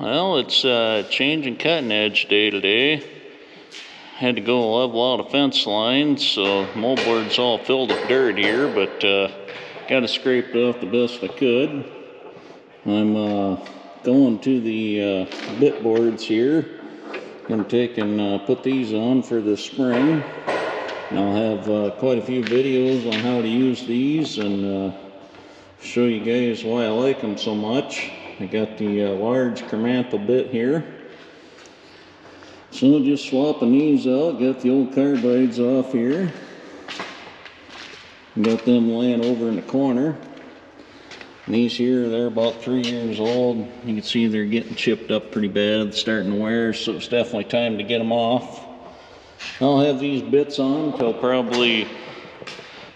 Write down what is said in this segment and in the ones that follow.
Well, it's uh, changing cutting edge day to day. Had to go level out a fence line, so moldboard's all filled with dirt here, but uh, got it scraped off the best I could. I'm uh, going to the uh, bit boards here. Gonna take and uh, put these on for the spring. And I'll have uh, quite a few videos on how to use these and show you guys why I like them so much. I got the uh, large Kennametal bit here. So just swapping these out, got the old carbides off here. Got them laying over in the corner. And these here, they're about three years old. You can see they're getting chipped up pretty bad, starting to wear, so it's definitely time to get them off. I'll have these bits on until probably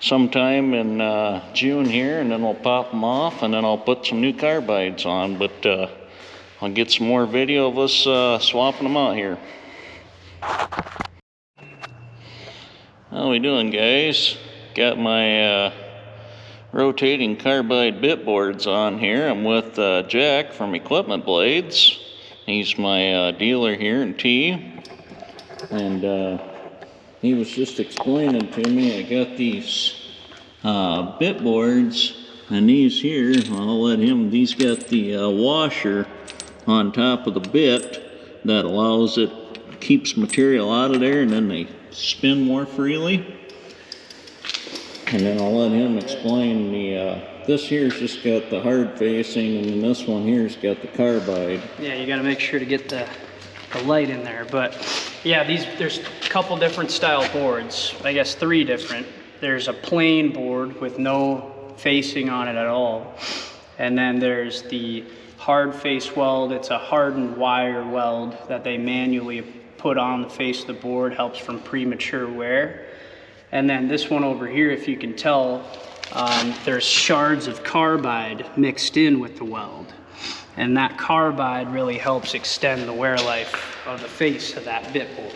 sometime in uh, June here, and then we'll pop them off, and then I'll put some new carbides on. But uh, I'll get some more video of us uh, swapping them out here. How we doing, guys? Got my uh, rotating carbide bit boards on here. I'm with uh, Jack from Equipment Blades. He's my uh, dealer here in T. And he was just explaining to me, I got these uh, bit boards and these here, I'll let him, these got the uh, washer on top of the bit that allows it, keeps material out of there and then they spin more freely. And then I'll let him explain the, uh, this here's just got the hard facing and then this one here's got the carbide. Yeah, you gotta make sure to get the, the light in there, but yeah, these, there's a couple different style boards, I guess three different. There's a plain board with no facing on it at all. And then there's the hard face weld, it's a hardened wire weld that they manually put on the face of the board, helps from premature wear. And then this one over here, if you can tell, um, there's shards of carbide mixed in with the weld. And that carbide really helps extend the wear life of the face of that bit board.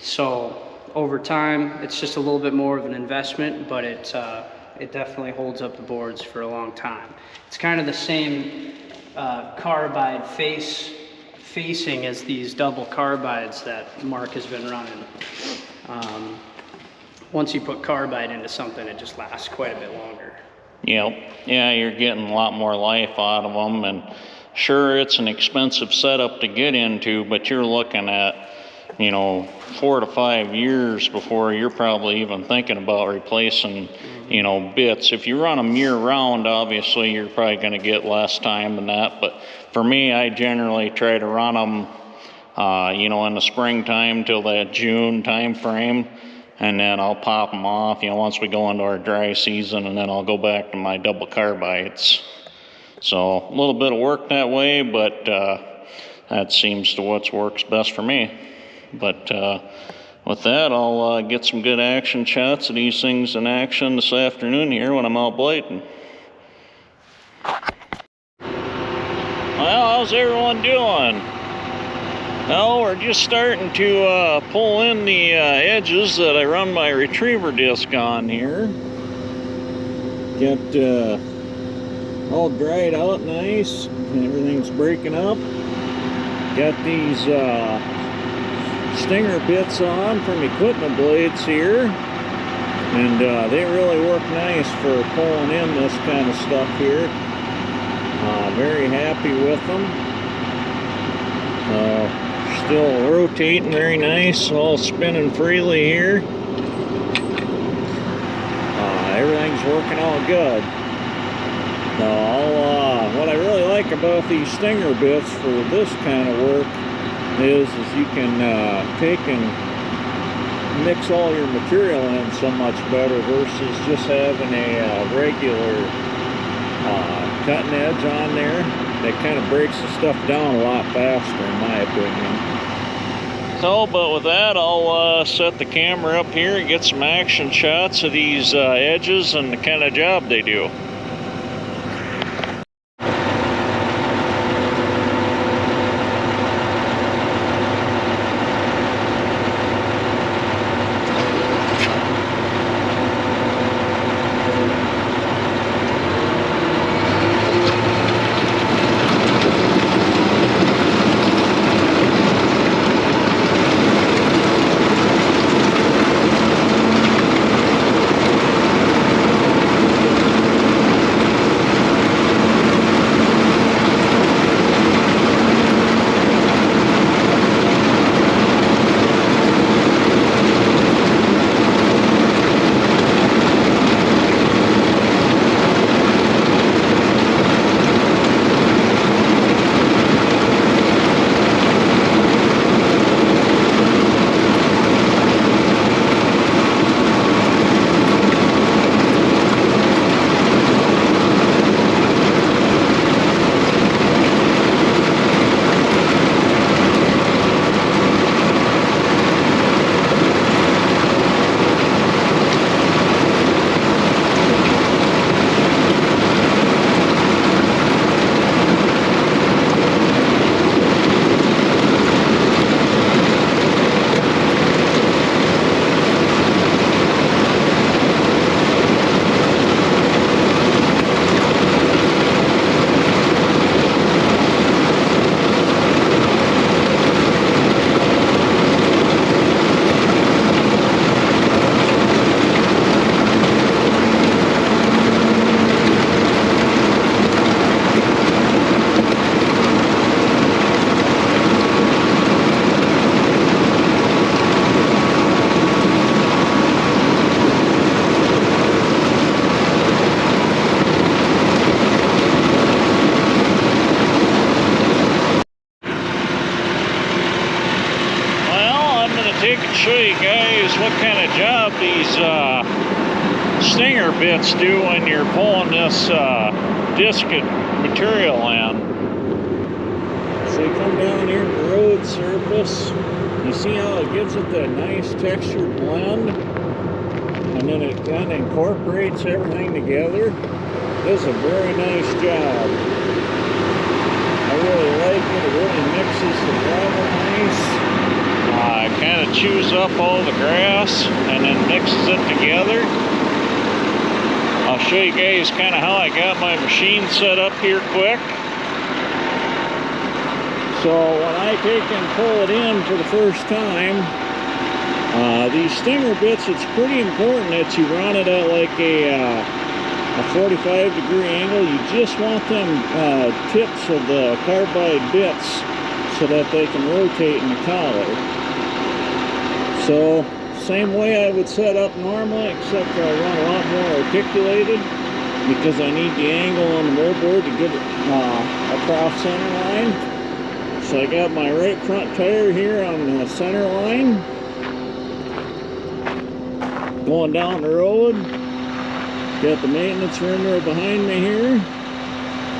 So over time, it's just a little bit more of an investment, but it, uh, it definitely holds up the boards for a long time. It's kind of the same uh, carbide face facing as these double carbides that Mark has been running. Um, once you put carbide into something, it just lasts quite a bit longer. Yep. Yeah, you're getting a lot more life out of them. And sure, it's an expensive setup to get into, but you're looking at, you know, four to five years before you're probably even thinking about replacing, you know, bits. If you run them year round, obviously, you're probably going to get less time than that. But for me, I generally try to run them, uh, you know, in the springtime till that June time frame and then I'll pop them off, you know, once we go into our dry season, and then I'll go back to my double carbides. So a little bit of work that way, but uh, that seems to what works best for me. But uh, with that, I'll uh, get some good action shots of these things in action this afternoon here when I'm out blading. Well, how's everyone doing? Well, we're just starting to uh, pull in the uh, edges that I run my retriever disc on here. Got uh, all dried out nice, and everything's breaking up. Got these uh, stinger bits on from equipment blades here. And uh, they really work nice for pulling in this kind of stuff here. Uh, very happy with them. Still rotating very nice, all spinning freely here. Uh, everything's working all good. Uh, what I really like about these stinger bits for this kind of work is, is you can uh, take and mix all your material in so much better versus just having a uh, regular uh, cutting edge on there that kind of breaks the stuff down a lot faster in my opinion. So, but with that, I'll uh, set the camera up here and get some action shots of these uh, edges and the kind of job they do. You're pulling this uh, disc material in. So you come down here to the road surface, you see how it gives it that nice textured blend, and then it kind of incorporates everything together. This is a very nice job. I really like it. It really mixes the gravel nice. Uh, it kind of chews up all the grass and then mixes it together. I'll show you guys kind of how I got my machine set up here quick. So when I take and pull it in for the first time, uh, these stinger bits, it's pretty important that you run it at like a, uh, a 45 degree angle. You just want them uh, tips of the carbide bits so that they can rotate in the collar. So same way I would set up normally, except I run a lot more articulated because I need the angle on the moldboard to get it uh, across center line. So I got my right front tire here on the center line. Going down the road. Got the maintenance right behind me here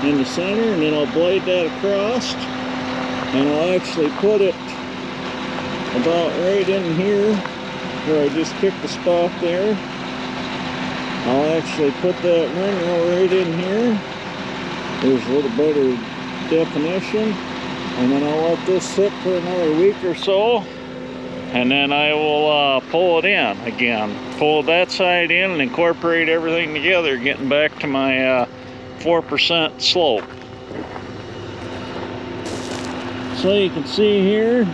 in the center and then I'll blade that across and I'll actually put it about right in here where I just kicked the spot there. I'll actually put that ring roll right in here. There's a little better definition. And then I'll let this sit for another week or so. And then I will uh, pull it in again. Pull that side in and incorporate everything together, getting back to my uh, 4% slope. So you can see here,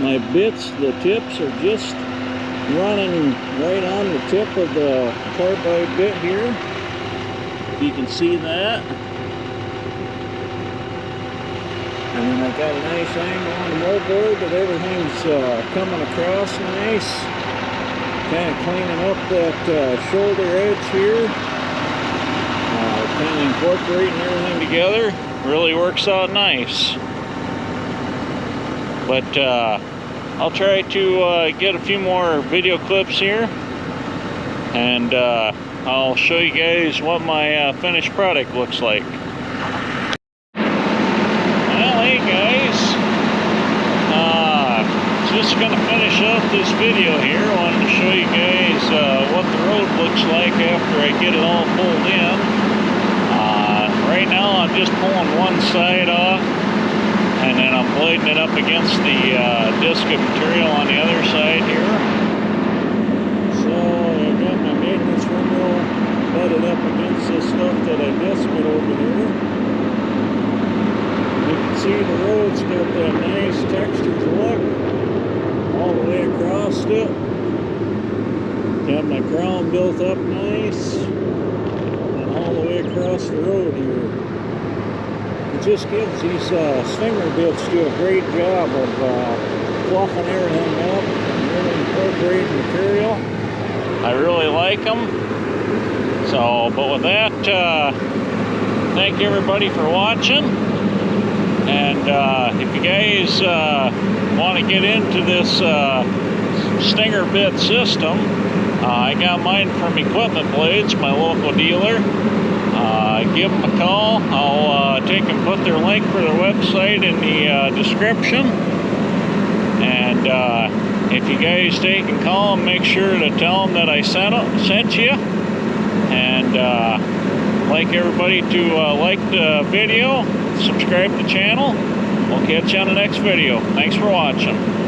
my bits, the tips are just running right on the tip of the carbide bit here. You can see that. And then I got a nice angle on the moldboard that everything's uh, coming across nice. Kind of cleaning up that uh, shoulder edge here. Uh, kind of incorporating everything together. Really works out nice. But uh, I'll try to uh, get a few more video clips here. And uh, I'll show you guys what my uh, finished product looks like. Well, hey guys, uh, just gonna finish up this video here. Wanted to show you guys uh, what the road looks like after I get it all pulled in. Uh, right now I'm just pulling one side off and then I'm blading it up against the uh, disc of material on the other side here. So I got my maintenance windrow butted up against this stuff that I disced over here. You can see the road's got that nice textured look all the way across it. Got my crown built up nice and all the way across the road here. Just gives these uh, stinger bits do a great job of uh, fluffing everything up and really incorporating material. I really like them. So, but with that, uh, thank everybody for watching. And uh, if you guys uh, want to get into this uh, stinger bit system, uh, I got mine from Equipment Blades, my local dealer. Uh, give them a call. I'll uh, take and put their link for their website in the description. And if you guys take and call them, make sure to tell them that I sent, sent you. And like everybody to like the video subscribe to the channel. We'll catch you on the next video. Thanks for watching.